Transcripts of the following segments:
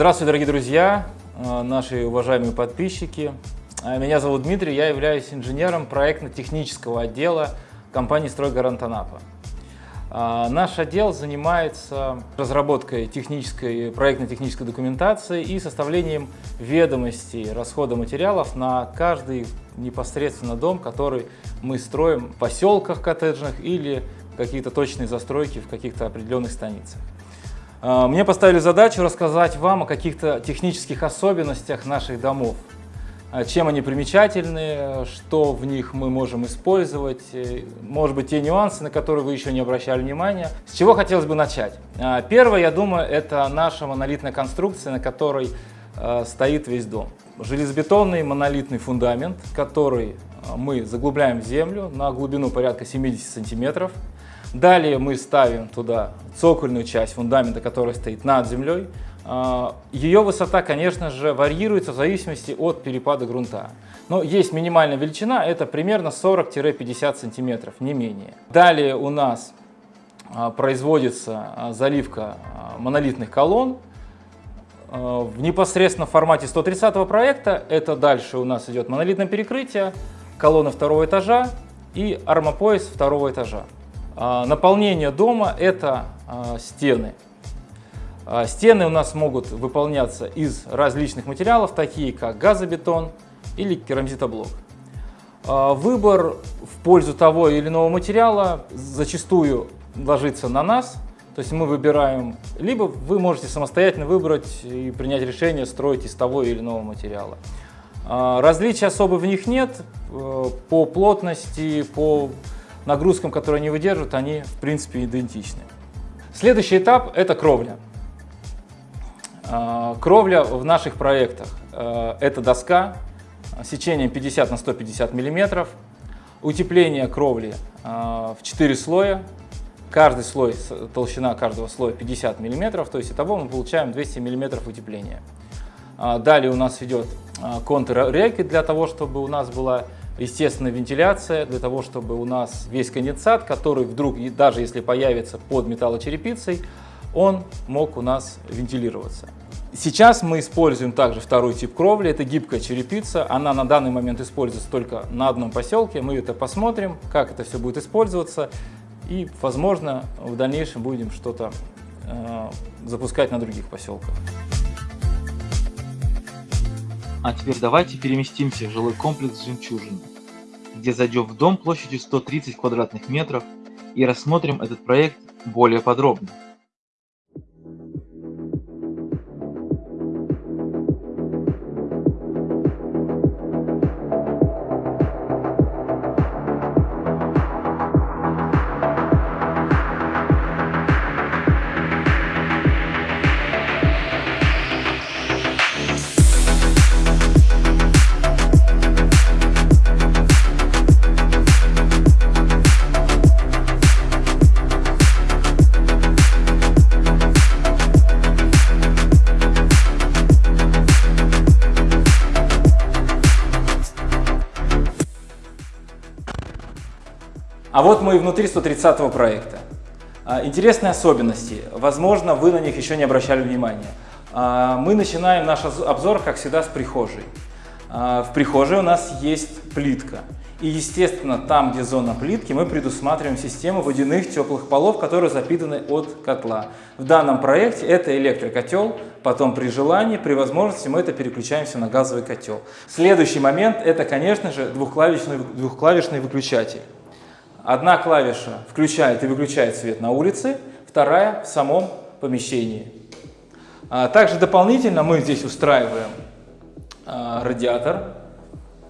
Здравствуйте, дорогие друзья, э, наши уважаемые подписчики. Э, Меня зовут Дмитрий, я являюсь инженером проектно-технического отдела компании «Стройгарант Анапа». Э, Наш отдел занимается разработкой технической, проектно-технической документации и составлением ведомостей расхода материалов на каждый непосредственно дом, который мы строим в поселках коттеджных или какие-то точные застройки в каких-то определенных станицах. А, Мне поставили задачу рассказать вам о каких-то технических особенностях наших домов. А, Чем они примечательны, что в них мы можем использовать, э, может быть, те нюансы, на которые вы еще не обращали внимания. С чего хотелось бы начать? А, Первое, я думаю, это наша монолитная конструкция, на которой э, стоит весь дом. Железобетонный монолитный фундамент, который э, мы заглубляем в землю на глубину порядка 70 сантиметров. Далее мы ставим туда цокольную часть фундамента, которая стоит над землей. А, Ее высота, конечно же, варьируется в зависимости от перепада грунта. Но есть минимальная величина, это примерно 40-50 сантиметров, не менее. Далее у нас а, производится а, заливка монолитных колонн. В непосредственно формате 130 проекта это дальше у нас идет монолитное перекрытие, колонны второго этажа и армопояс второго этажа. А, Наполнение дома – это а, стены. А, Стены у нас могут выполняться из различных материалов, такие как газобетон или керамзитоблок. Выбор в пользу того или иного материала зачастую ложится на нас, то есть мы выбираем, либо вы можете самостоятельно выбрать и принять решение строить из того или иного материала. Различий особо в них нет, э, по плотности, по нагрузкам, которые они выдерживают, они в принципе идентичны. Следующий этап – это кровля. А, Кровля в наших проектах э, – это доска сечением 50 на 150 миллиметров, утепление кровли э, в 4 слоя, каждый слой, толщина каждого слоя 50 миллиметров, то есть итого мы получаем 200 миллиметров утепления. А, Далее у нас идет а, контур рейки для того, чтобы у нас была естественная вентиляция, для того, чтобы у нас весь конденсат, который вдруг, даже если появится под металлочерепицей, он мог у нас вентилироваться. Сейчас мы используем также второй тип кровли, это гибкая черепица. Она на данный момент используется только на одном поселке. Мы это посмотрим, как это все будет использоваться. И, возможно, в дальнейшем будем что-то э, запускать на других поселках. А теперь давайте переместимся в жилой комплекс «Жемчужина», где зайдем в дом площадью 130 квадратных метров и рассмотрим этот проект более подробно. А вот мы и внутри 130 проекта. А, Интересные особенности. Возможно, вы на них еще не обращали внимания. А, Мы начинаем наш обзор, как всегда, с прихожей. А, В прихожей у нас есть плитка. И, естественно, там, где зона плитки, мы предусматриваем систему водяных теплых полов, которые запитаны от котла. В данном проекте это электрокотел, потом при желании, при возможности мы это переключаемся на газовый котел. Следующий момент – это, конечно же, двухклавишный, двухклавишный выключатель. Одна клавиша включает и выключает свет на улице, вторая в самом помещении. А, Также дополнительно мы здесь устраиваем а, радиатор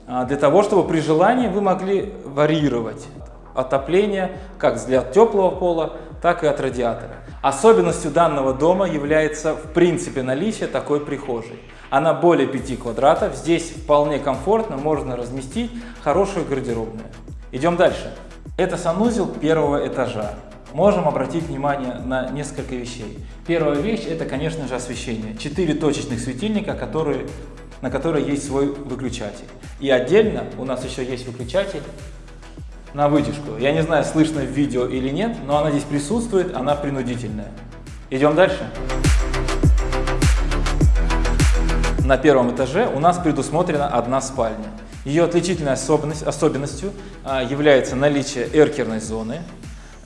а, для того, чтобы при желании вы могли варьировать отопление как для теплого пола, так и от радиатора. Особенностью данного дома является в принципе наличие такой прихожей. Она более 5 квадратов, здесь вполне комфортно можно разместить хорошую гардеробную. Идем дальше. Это санузел первого этажа. Можем обратить внимание на несколько вещей. Первая вещь это, конечно же, освещение. Четыре точечных светильника, которые, на которые есть свой выключатель. И отдельно у нас еще есть выключатель на вытяжку. Я не знаю, слышно в видео или нет, но она здесь присутствует, она принудительная. Идем дальше. на первом этаже у нас предусмотрена одна спальня. Ее отличительной особенность, особенностью а, является наличие эркерной зоны.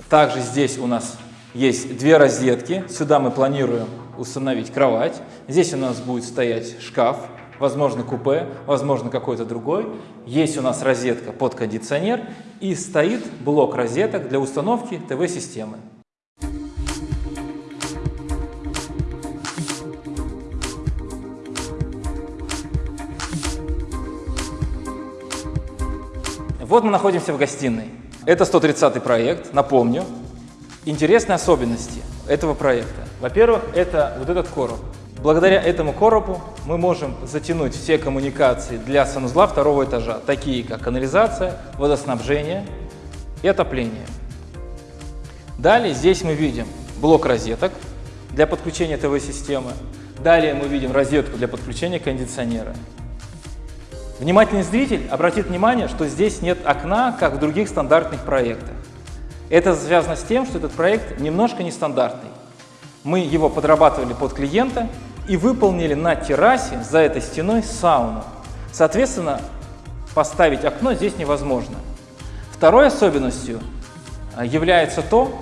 Также здесь у нас есть две розетки. Сюда мы планируем установить кровать. Здесь у нас будет стоять шкаф, возможно купе, возможно какой-то другой. Есть у нас розетка под кондиционер и стоит блок розеток для установки ТВ-системы. Вот мы находимся в гостиной. Это 130 проект, напомню. Интересные особенности этого проекта. Во-первых, это вот этот короб. Благодаря этому коробу мы можем затянуть все коммуникации для санузла второго этажа, такие как канализация, водоснабжение и отопление. Далее здесь мы видим блок розеток для подключения ТВ-системы. Далее мы видим розетку для подключения кондиционера. Внимательный зритель обратит внимание, что здесь нет окна, как в других стандартных проектах. Это связано с тем, что этот проект немножко нестандартный. Мы его подрабатывали под клиента и выполнили на террасе за этой стеной сауну. Соответственно, поставить окно здесь невозможно. Второй особенностью а, является то,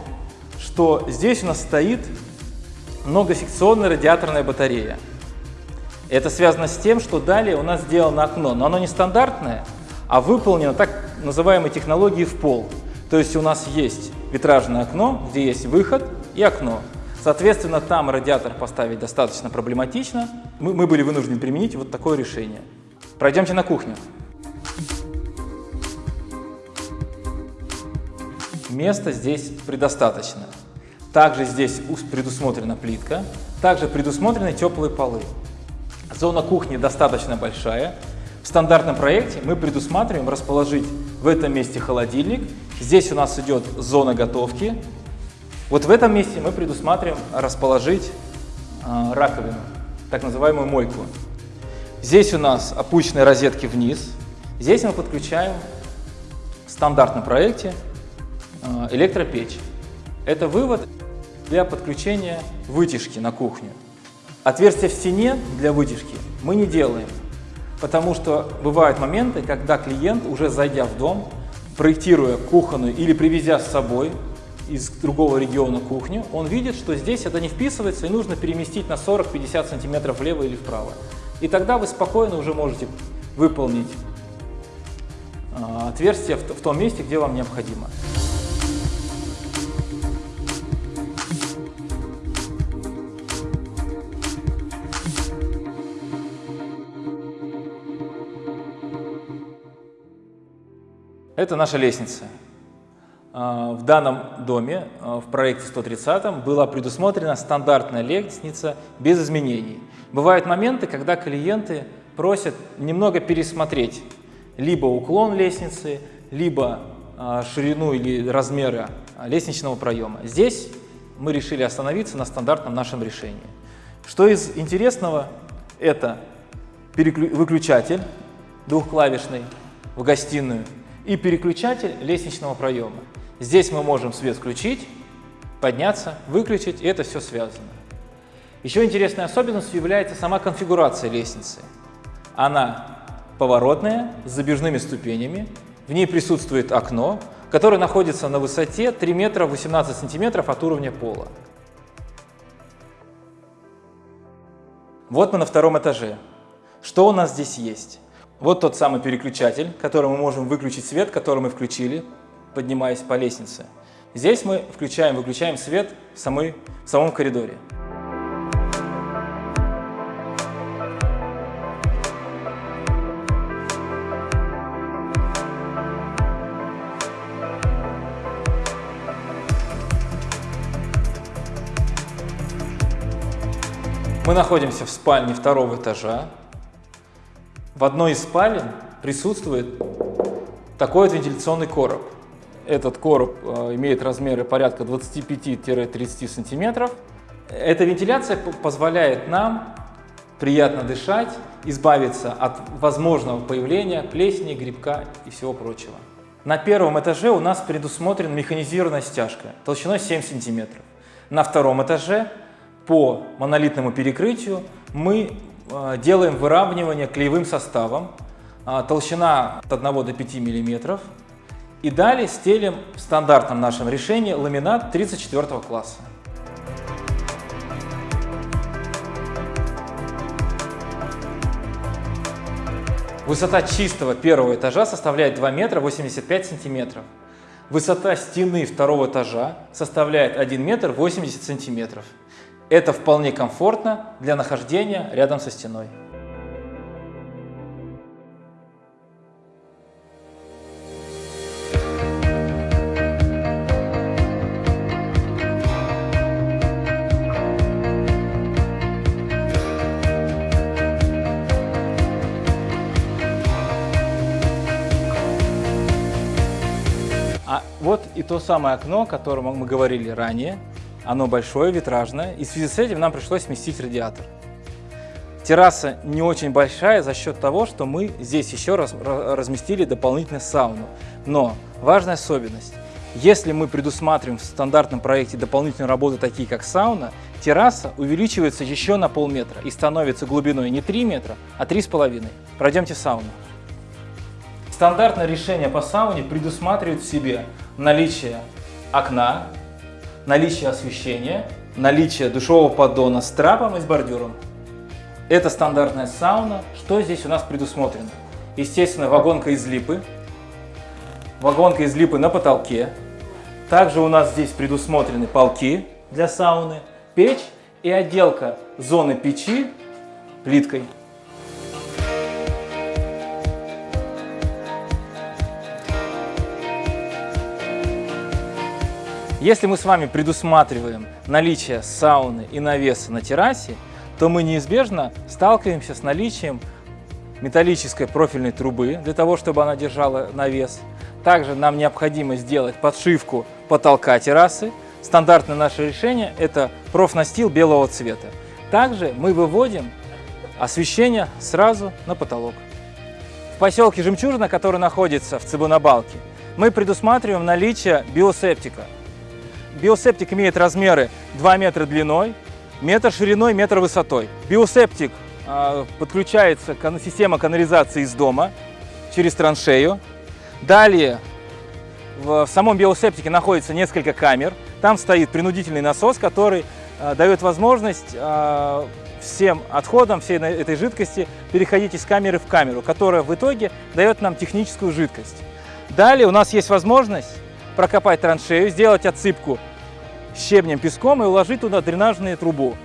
что здесь у нас стоит многосекционная радиаторная батарея. Это связано с тем, что далее у нас сделано окно, но оно не стандартное, а выполнено так называемой технологией в пол. То есть у нас есть витражное окно, где есть выход и окно. Соответственно, там радиатор поставить достаточно проблематично. Мы, мы были вынуждены применить вот такое решение. Пройдемте на кухню. Места здесь предостаточно. Также здесь предусмотрена плитка, также предусмотрены теплые полы. Зона кухни достаточно большая. В стандартном проекте мы предусматриваем расположить в этом месте холодильник. Здесь у нас идет зона готовки. Вот в этом месте мы предусматриваем расположить э, раковину, так называемую мойку. Здесь у нас опущенные розетки вниз. Здесь мы подключаем в стандартном проекте э, электропечь. Это вывод для подключения вытяжки на кухню. Отверстия в стене для вытяжки мы не делаем, потому что бывают моменты, когда клиент, уже зайдя в дом, проектируя кухонную или привезя с собой из другого региона кухню, он видит, что здесь это не вписывается и нужно переместить на 40-50 сантиметров влево или вправо. И тогда вы спокойно уже можете выполнить а, отверстие в том месте, где вам необходимо. Это наша лестница. А, в данном доме, а, в проекте 130, была предусмотрена стандартная лестница без изменений. Бывают моменты, когда клиенты просят немного пересмотреть либо уклон лестницы, либо а, ширину или размеры лестничного проема. Здесь мы решили остановиться на стандартном нашем решении. Что из интересного, это выключатель двухклавишный в гостиную и переключатель лестничного проема. Здесь мы можем свет включить, подняться, выключить, и это все связано. Еще интересной особенностью является сама конфигурация лестницы. Она поворотная, с забежными ступенями, в ней присутствует окно, которое находится на высоте 3 метра 18 сантиметров от уровня пола. Вот мы на втором этаже. Что у нас здесь есть? Вот тот самый переключатель, который мы можем выключить свет, который мы включили, поднимаясь по лестнице. Здесь мы включаем, выключаем свет в, самой, в самом коридоре. Мы находимся в спальне второго этажа. В одной из спален присутствует такой вот вентиляционный короб. Этот короб э, имеет размеры порядка 25-30 сантиметров. Эта вентиляция позволяет нам приятно дышать, избавиться от возможного появления плесени, грибка и всего прочего. На первом этаже у нас предусмотрена механизированная стяжка толщиной 7 сантиметров. На втором этаже по монолитному перекрытию мы делаем выравнивание клеевым составом, э, толщина от 1 до 5 мм. И далее стелим в стандартном нашем решении ламинат 34 класса. Высота чистого первого этажа составляет 2 метра 85 сантиметров. Высота стены второго этажа составляет 1 метр 80 сантиметров. Это вполне комфортно для нахождения рядом со стеной. А вот и то самое окно, о котором мы говорили ранее. Оно большое, витражное, и в связи с этим нам пришлось сместить радиатор. Терраса не очень большая за счет того, что мы здесь еще раз разместили дополнительную сауну. Но важная особенность. Если мы предусматриваем в стандартном проекте дополнительные работы, такие как сауна, терраса увеличивается еще на полметра и становится глубиной не 3 метра, а 3,5. Пройдемте сауну. Стандартное решение по сауне предусматривает в себе наличие окна, наличие освещения, наличие душевого поддона с трапом и с бордюром. Это стандартная сауна. Что здесь у нас предусмотрено? Естественно, вагонка из липы. Вагонка из липы на потолке. Также у нас здесь предусмотрены полки для сауны, печь и отделка зоны печи плиткой. Если мы с вами предусматриваем наличие сауны и навеса на террасе, то мы неизбежно сталкиваемся с наличием металлической профильной трубы для того, чтобы она держала навес. Также нам необходимо сделать подшивку потолка террасы. Стандартное наше решение – это профнастил белого цвета. Также мы выводим освещение сразу на потолок. В поселке Жемчужина, который находится в Цибунабалке, мы предусматриваем наличие биосептика – Биосептик имеет размеры 2 метра длиной, метр шириной, метр высотой. Биосептик э, подключается к система канализации из дома через траншею. Далее в, самом биосептике находится несколько камер. Там стоит принудительный насос, который э, дает возможность э, всем отходам всей этой жидкости переходить из камеры в камеру, которая в итоге дает нам техническую жидкость. Далее у нас есть возможность прокопать траншею, сделать отсыпку щебнем, песком и уложить туда дренажную трубу,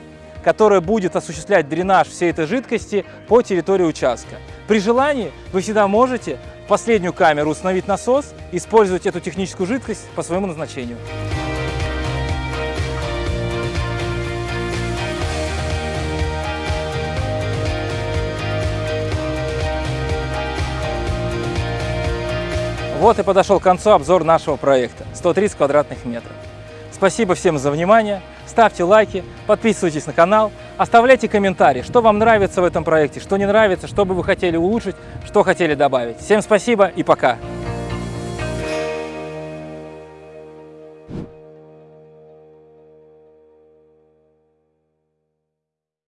которая будет осуществлять дренаж всей этой жидкости по территории участка. При желании вы всегда можете в последнюю камеру установить насос использовать эту техническую жидкость по своему назначению. Вот и подошел к концу обзор нашего проекта 130 квадратных метров. Спасибо всем за внимание, ставьте лайки, подписывайтесь на канал, оставляйте комментарии, что вам нравится в этом проекте, что не нравится, что бы вы хотели улучшить, что хотели добавить. Всем спасибо и пока!